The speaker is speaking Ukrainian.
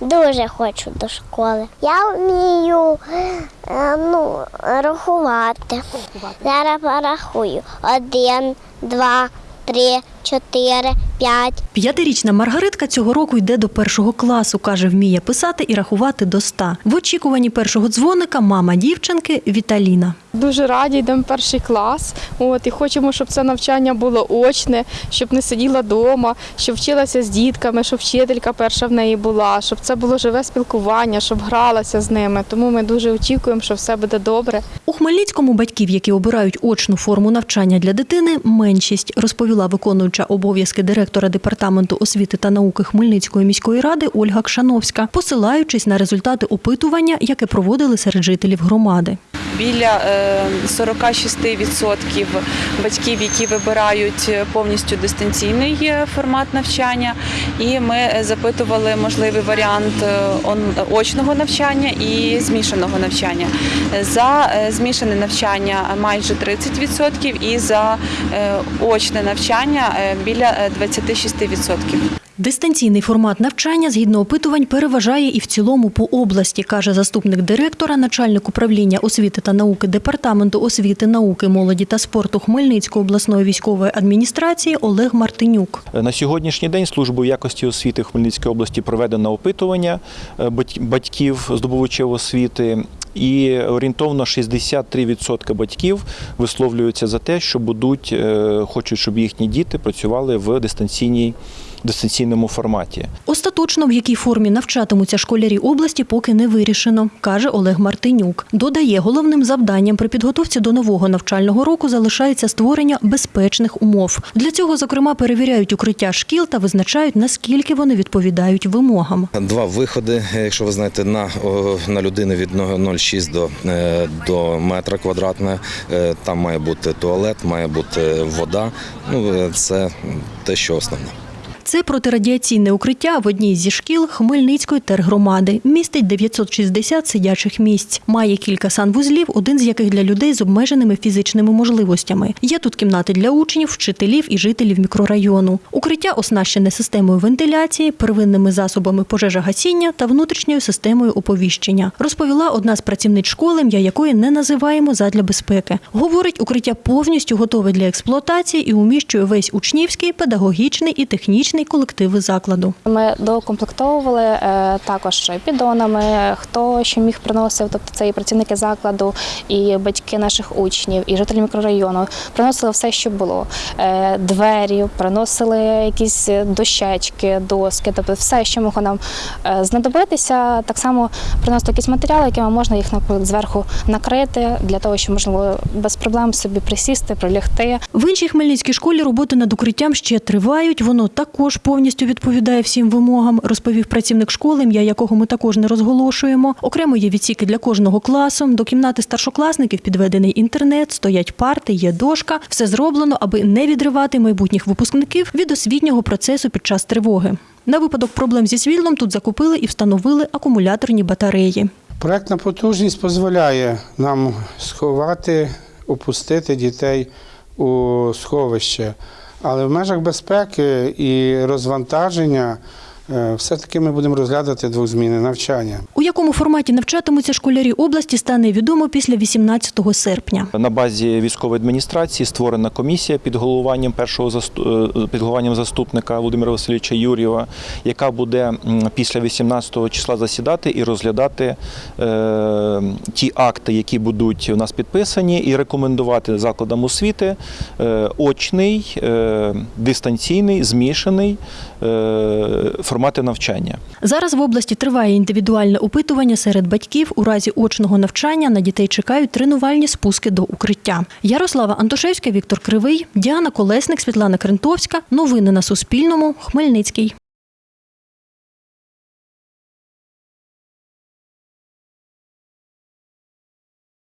Дуже хочу до школи. Я вмію е, ну, рахувати. Зараз порахую. Один, два, три, чотири, п'ять. П'ятирічна Маргаритка цього року йде до першого класу. каже, вміє писати і рахувати до ста. В очікуванні першого дзвоника мама дівчинки Віталіна. Дуже раді йдемо в перший клас. От і хочемо, щоб це навчання було очне, щоб не сиділа вдома, щоб вчилася з дітками, щоб вчителька перша в неї була, щоб це було живе спілкування, щоб гралася з ними. Тому ми дуже очікуємо, що все буде добре. У Хмельницькому батьків, які обирають очну форму навчання для дитини, меншість, розповіла виконуюча обов'язки директора департаменту освіти та науки Хмельницької міської ради Ольга Кшановська, посилаючись на результати опитування, яке проводили серед жителів громади. біля е, 46% батьків, які вибирають повністю дистанційний е, формат навчання. І ми е, запитували можливий варіант е, очного навчання і змішаного навчання. За е, змішане навчання майже 30% і за е, очне навчання е, біля е, 26%. Дистанційний формат навчання згідно опитувань переважає і в цілому по області, каже заступник директора, начальник управління освіти та науки департаменту освіти, науки, молоді та спорту Хмельницької обласної військової адміністрації Олег Мартинюк. На сьогоднішній день службою якості освіти Хмельницької області проведено опитування е, батьків здобувачів освіти. І орієнтовно 63% батьків висловлюються за те, що будуть, е, хочуть, щоб їхні діти працювали в дистанційній дистанційному форматі. Остаточно, в якій формі навчатимуться школярі області, поки не вирішено, каже Олег Мартинюк. Додає, головним завданням при підготовці до нового навчального року залишається створення безпечних умов. Для цього, зокрема, перевіряють укриття шкіл та визначають, наскільки вони відповідають вимогам. Два виходи, якщо ви знаєте, на, на людину від 0,6 до, е, до метра квадратне. Е, Там має бути туалет, має бути вода. Ну, е, це те, що основне. Це протирадіаційне укриття в одній зі шкіл Хмельницької тергромади. Містить 960 сидячих місць. Має кілька санвузлів, один з яких для людей з обмеженими фізичними можливостями. Є тут кімнати для учнів, вчителів і жителів мікрорайону. Укриття оснащене системою вентиляції, первинними засобами пожежогасіння та внутрішньою системою оповіщення. Розповіла одна з працівниць школи, ім'я якої не називаємо задля безпеки. Говорить, укриття повністю готове для експлуатації і уміщує весь учнівський, педагогічний і технічний колективи закладу. Ми докомплектовували е, також піддонами, хто що міг приносив, тобто це і працівники закладу, і батьки наших учнів, і жителі мікрорайону. Приносили все, що було. Е, Двері, приносили якісь дощечки, доски, тобто все, що могло нам е, знадобитися. Так само приносили якісь матеріали, якими можна їх наприклад, зверху накрити, для того, щоб можливо без проблем собі присісти, прилягти. В іншій хмельницькій школі роботи над укриттям ще тривають. Воно також повністю відповідає всім вимогам, розповів працівник школи, ім'я якого ми також не розголошуємо. Окремо є відсіки для кожного класу. До кімнати старшокласників підведений інтернет, стоять парти, є дошка. Все зроблено, аби не відривати майбутніх випускників від освітнього процесу під час тривоги. На випадок проблем зі світлом тут закупили і встановили акумуляторні батареї. Проектна потужність дозволяє нам сховати, опустити дітей у сховище. Але в межах безпеки і розвантаження все-таки ми будемо розглядати двозмінне навчання. У якому форматі навчатимуться школярі області, стане відомо після 18 серпня. На базі військової адміністрації створена комісія під головуванням першого засту- е, під головуванням заступника Володимира Васильовича Юрєва, яка буде після 18 числа засідати і розглядати е, ті акти, які будуть у нас підписані, і рекомендувати закладам освіти е, очний, е, дистанційний, змішаний е, формати навчання. Зараз в області триває індивідуальне опитування серед батьків. У разі очного навчання на дітей чекають тренувальні спуски до укриття. Ярослава Антошевська, Віктор Кривий, Діана Колесник, Світлана Крентовська. Новини на Суспільному. Хмельницький.